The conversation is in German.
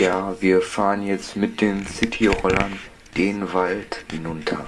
Ja, wir fahren jetzt mit den Cityrollern den Wald hinunter.